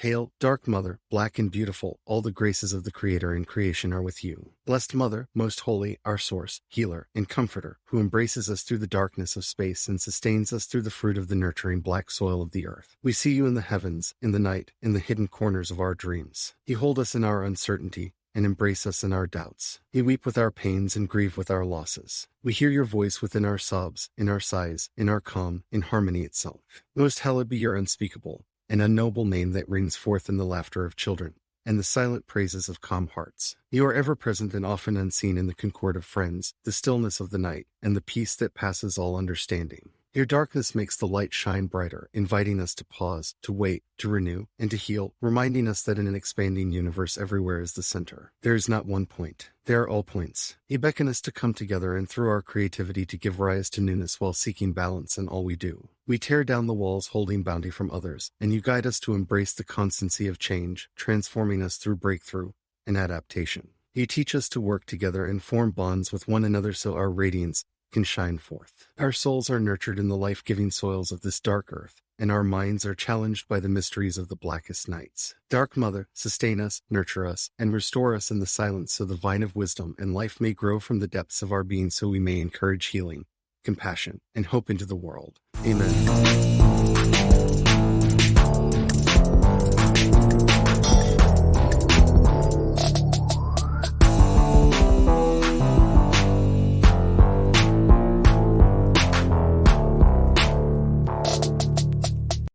Hail, Dark Mother, black and beautiful, all the graces of the Creator and creation are with you. Blessed Mother, most holy, our source, healer, and comforter, who embraces us through the darkness of space and sustains us through the fruit of the nurturing black soil of the earth. We see you in the heavens, in the night, in the hidden corners of our dreams. You hold us in our uncertainty, and embrace us in our doubts. You weep with our pains and grieve with our losses. We hear your voice within our sobs, in our sighs, in our calm, in harmony itself. Most hallowed be your unspeakable, an unknowable name that rings forth in the laughter of children and the silent praises of calm hearts. You are ever present and often unseen in the concord of friends, the stillness of the night, and the peace that passes all understanding. Your darkness makes the light shine brighter, inviting us to pause, to wait, to renew, and to heal, reminding us that in an expanding universe everywhere is the center. There is not one point. There are all points. You beckon us to come together and through our creativity to give rise to newness while seeking balance in all we do. We tear down the walls holding bounty from others, and you guide us to embrace the constancy of change, transforming us through breakthrough and adaptation. You teach us to work together and form bonds with one another so our radiance can shine forth. Our souls are nurtured in the life giving soils of this dark earth, and our minds are challenged by the mysteries of the blackest nights. Dark Mother, sustain us, nurture us, and restore us in the silence so the vine of wisdom and life may grow from the depths of our being so we may encourage healing, compassion, and hope into the world. Amen.